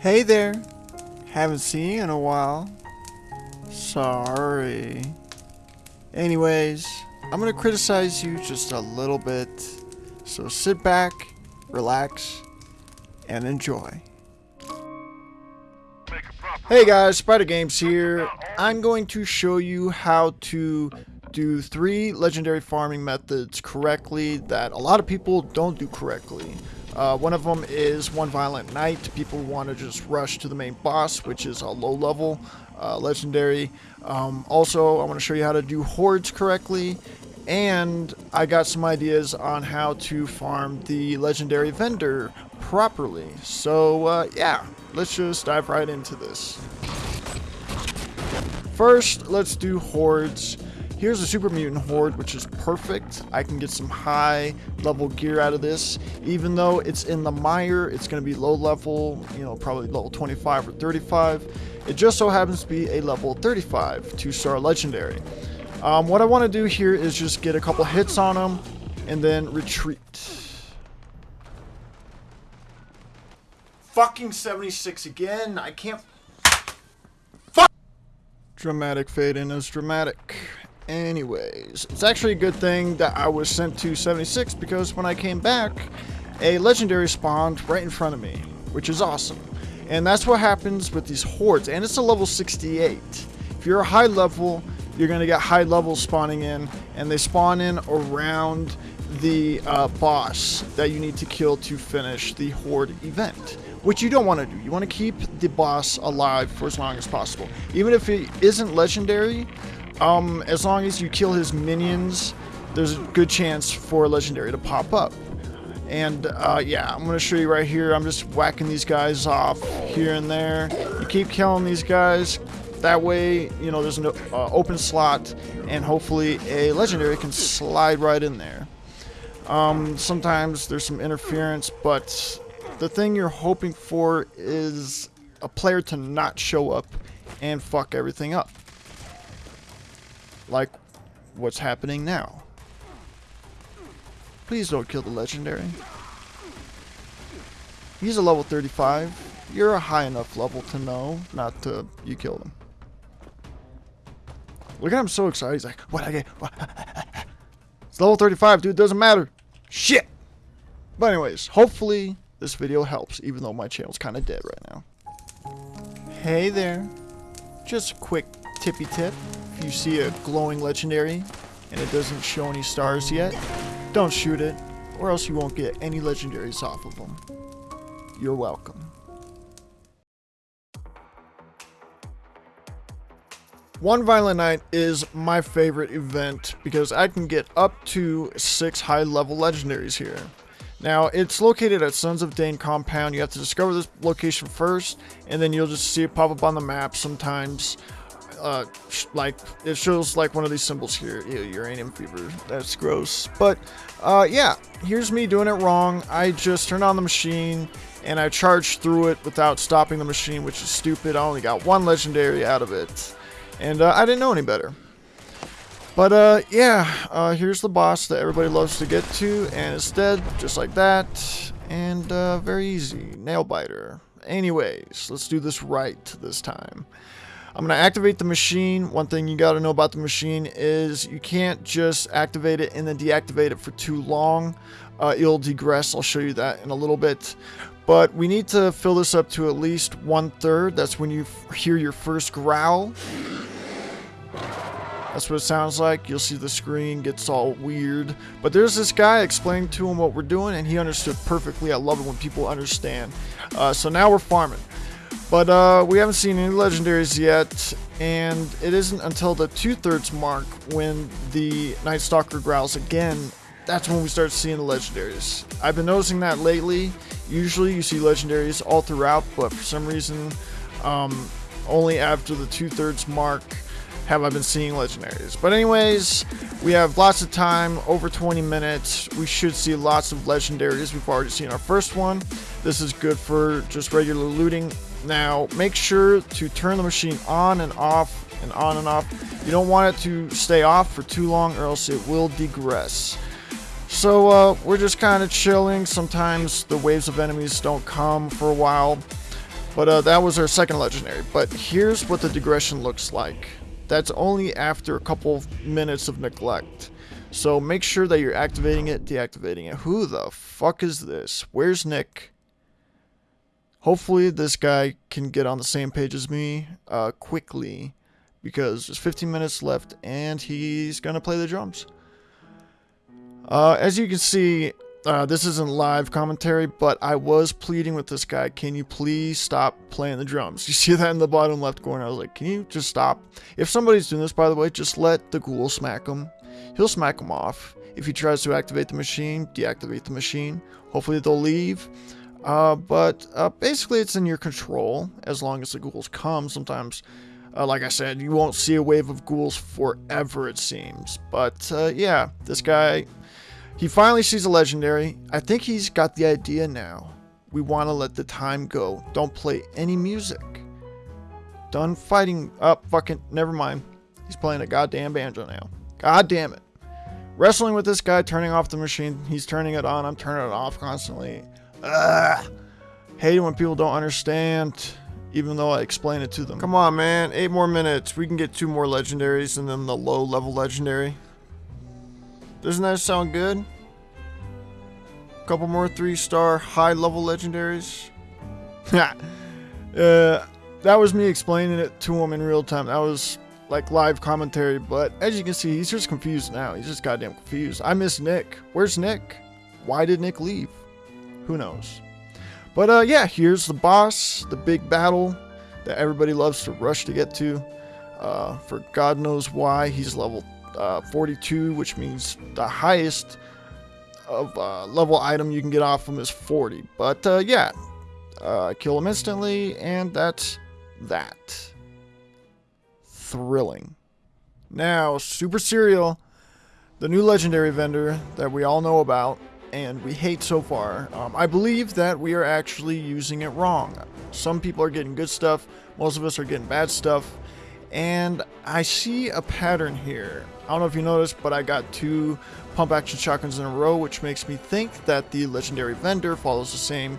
Hey there. Haven't seen you in a while. Sorry. Anyways, I'm gonna criticize you just a little bit. So sit back, relax, and enjoy. Hey guys, Spider Games here. I'm going to show you how to do three legendary farming methods correctly that a lot of people don't do correctly. Uh, one of them is One Violent Night. People want to just rush to the main boss, which is a low level uh, legendary. Um, also, I want to show you how to do hordes correctly. And I got some ideas on how to farm the legendary vendor properly. So, uh, yeah, let's just dive right into this. First, let's do hordes. Here's a Super Mutant Horde, which is perfect. I can get some high level gear out of this. Even though it's in the mire, it's going to be low level, you know, probably level 25 or 35. It just so happens to be a level 35 two-star legendary. Um, what I want to do here is just get a couple hits on them and then retreat. Fucking 76 again. I can't... Fuck! Dramatic fade in is dramatic. Anyways, it's actually a good thing that I was sent to 76 because when I came back, a legendary spawned right in front of me, which is awesome. And that's what happens with these hordes, and it's a level 68. If you're a high level, you're going to get high levels spawning in, and they spawn in around the uh, boss that you need to kill to finish the horde event which you don't want to do. You want to keep the boss alive for as long as possible. Even if it isn't legendary, um, as long as you kill his minions, there's a good chance for a legendary to pop up. And uh, yeah, I'm going to show you right here. I'm just whacking these guys off here and there. You keep killing these guys. That way, you know, there's an uh, open slot and hopefully a legendary can slide right in there. Um, sometimes there's some interference, but the thing you're hoping for is a player to not show up and fuck everything up like what's happening now. Please don't kill the legendary. He's a level 35. You're a high enough level to know not to you kill him. Look at him so excited. He's like, what I get? What? it's level 35, dude. Doesn't matter. Shit. But anyways, hopefully this video helps, even though my channel's kind of dead right now. Hey there. Just a quick tippy tip you see a glowing legendary and it doesn't show any stars yet, don't shoot it, or else you won't get any legendaries off of them. You're welcome. One Violent Night is my favorite event because I can get up to 6 high level legendaries here. Now, it's located at Sons of Dane compound. You have to discover this location first, and then you'll just see it pop up on the map sometimes uh, like it shows like one of these symbols here. Ew, uranium fever. That's gross. But uh, yeah, here's me doing it wrong. I just turned on the machine and I charged through it without stopping the machine, which is stupid. I only got one legendary out of it, and uh, I didn't know any better. But uh, yeah, uh, here's the boss that everybody loves to get to, and it's dead just like that, and uh, very easy, nail biter. Anyways, let's do this right this time. I'm going to activate the machine. One thing you got to know about the machine is you can't just activate it and then deactivate it for too long. Uh, it'll degress. I'll show you that in a little bit. But we need to fill this up to at least one third. That's when you hear your first growl. That's what it sounds like. You'll see the screen gets all weird. But there's this guy explaining to him what we're doing, and he understood perfectly. I love it when people understand. Uh, so now we're farming. But uh, we haven't seen any legendaries yet, and it isn't until the two-thirds mark when the Night Stalker growls again, that's when we start seeing the legendaries. I've been noticing that lately. Usually you see legendaries all throughout, but for some reason, um, only after the two-thirds mark have I been seeing legendaries. But anyways, we have lots of time, over 20 minutes. We should see lots of legendaries. We've already seen our first one. This is good for just regular looting now, make sure to turn the machine on and off and on and off. You don't want it to stay off for too long or else it will degress. So uh, we're just kind of chilling. Sometimes the waves of enemies don't come for a while. But uh, that was our second legendary. But here's what the digression looks like. That's only after a couple minutes of neglect. So make sure that you're activating it, deactivating it. Who the fuck is this? Where's Nick? Hopefully this guy can get on the same page as me uh, quickly because there's 15 minutes left and he's going to play the drums. Uh, as you can see, uh, this isn't live commentary, but I was pleading with this guy, can you please stop playing the drums? You see that in the bottom left corner? I was like, can you just stop? If somebody's doing this, by the way, just let the ghoul smack him. He'll smack him off. If he tries to activate the machine, deactivate the machine. Hopefully they'll leave. Uh, but uh, basically it's in your control as long as the ghouls come. Sometimes, uh, like I said, you won't see a wave of ghouls forever, it seems. But uh, yeah, this guy he finally sees a legendary. I think he's got the idea now. We want to let the time go. Don't play any music. Done fighting up. Oh, fucking. Never mind. He's playing a goddamn banjo now. God damn it. Wrestling with this guy, turning off the machine. He's turning it on. I'm turning it off constantly. Ugh. Hate when people don't understand, even though I explain it to them. Come on, man. Eight more minutes. We can get two more legendaries and then the low level legendary. Doesn't that sound good? A Couple more three-star high-level legendaries. uh, that was me explaining it to him in real time. That was like live commentary, but as you can see, he's just confused now. He's just goddamn confused. I miss Nick. Where's Nick? Why did Nick leave? Who knows? But uh, yeah, here's the boss, the big battle that everybody loves to rush to get to. Uh, for God knows why, he's level uh, 42, which means the highest of uh, level item you can get off him is 40. But uh, yeah, uh, kill him instantly, and that's that. Thrilling. Now, Super Cereal, the new legendary vendor that we all know about and we hate so far. Um, I believe that we are actually using it wrong. Some people are getting good stuff, most of us are getting bad stuff, and I see a pattern here. I don't know if you noticed, but I got two pump action shotguns in a row, which makes me think that the legendary vendor follows the same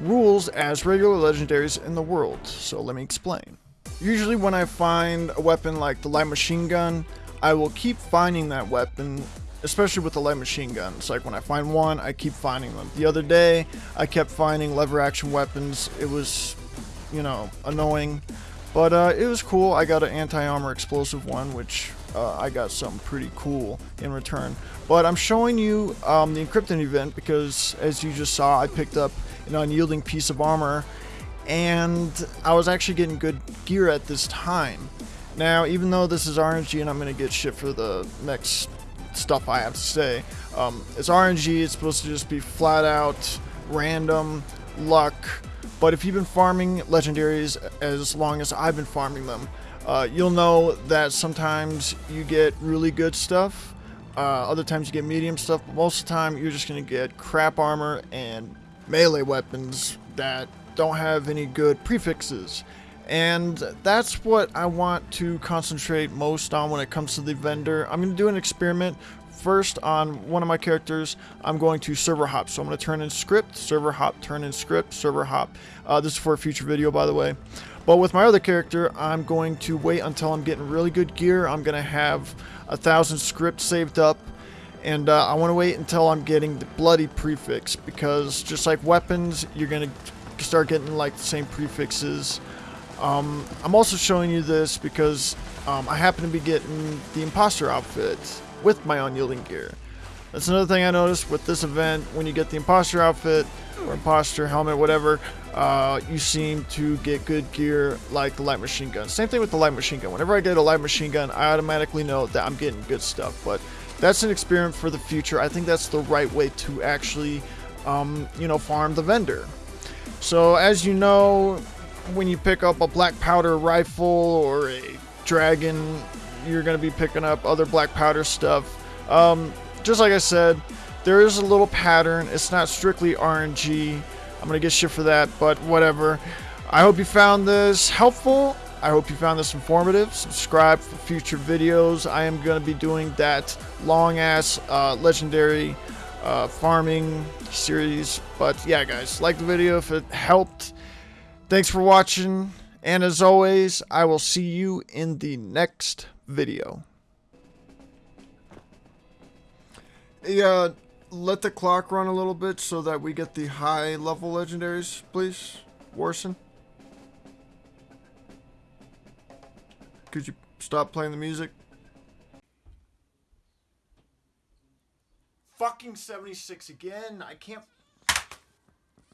rules as regular legendaries in the world. So let me explain. Usually when I find a weapon like the light machine gun, I will keep finding that weapon, especially with the light machine guns. Like when I find one, I keep finding them. The other day, I kept finding lever action weapons. It was, you know, annoying. But uh, it was cool. I got an anti-armor explosive one, which uh, I got something pretty cool in return. But I'm showing you um, the Encryptid event because, as you just saw, I picked up an unyielding piece of armor, and I was actually getting good gear at this time. Now, even though this is RNG and I'm going to get shit for the next stuff I have to say, um, it's RNG, it's supposed to just be flat out, random, luck, but if you've been farming legendaries as long as I've been farming them, uh, you'll know that sometimes you get really good stuff, uh, other times you get medium stuff, but most of the time you're just going to get crap armor and melee weapons that don't have any good prefixes. And that's what I want to concentrate most on when it comes to the vendor. I'm going to do an experiment First, on one of my characters, I'm going to server hop. So I'm going to turn in script, server hop, turn in script, server hop. Uh, this is for a future video, by the way. But with my other character, I'm going to wait until I'm getting really good gear. I'm going to have a thousand scripts saved up. And uh, I want to wait until I'm getting the bloody prefix. Because just like weapons, you're going to start getting like the same prefixes. Um, I'm also showing you this because um, I happen to be getting the imposter outfit with my unyielding gear. That's another thing I noticed with this event. When you get the imposter outfit or imposter helmet, whatever, uh, you seem to get good gear like the light machine gun. Same thing with the light machine gun. Whenever I get a light machine gun, I automatically know that I'm getting good stuff. But that's an experiment for the future. I think that's the right way to actually, um, you know, farm the vendor. So as you know, when you pick up a black powder rifle or a dragon you're going to be picking up other black powder stuff. Um, just like I said, there is a little pattern. It's not strictly RNG. I'm going to get shit for that, but whatever. I hope you found this helpful. I hope you found this informative. Subscribe for future videos. I am going to be doing that long ass uh, legendary uh, farming series. But yeah, guys, like the video if it helped Thanks for watching, and as always, I will see you in the next video. Yeah, uh, let the clock run a little bit so that we get the high level legendaries, please, Warson. Could you stop playing the music? Fucking 76 again. I can't.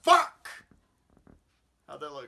Fuck! How'd that look?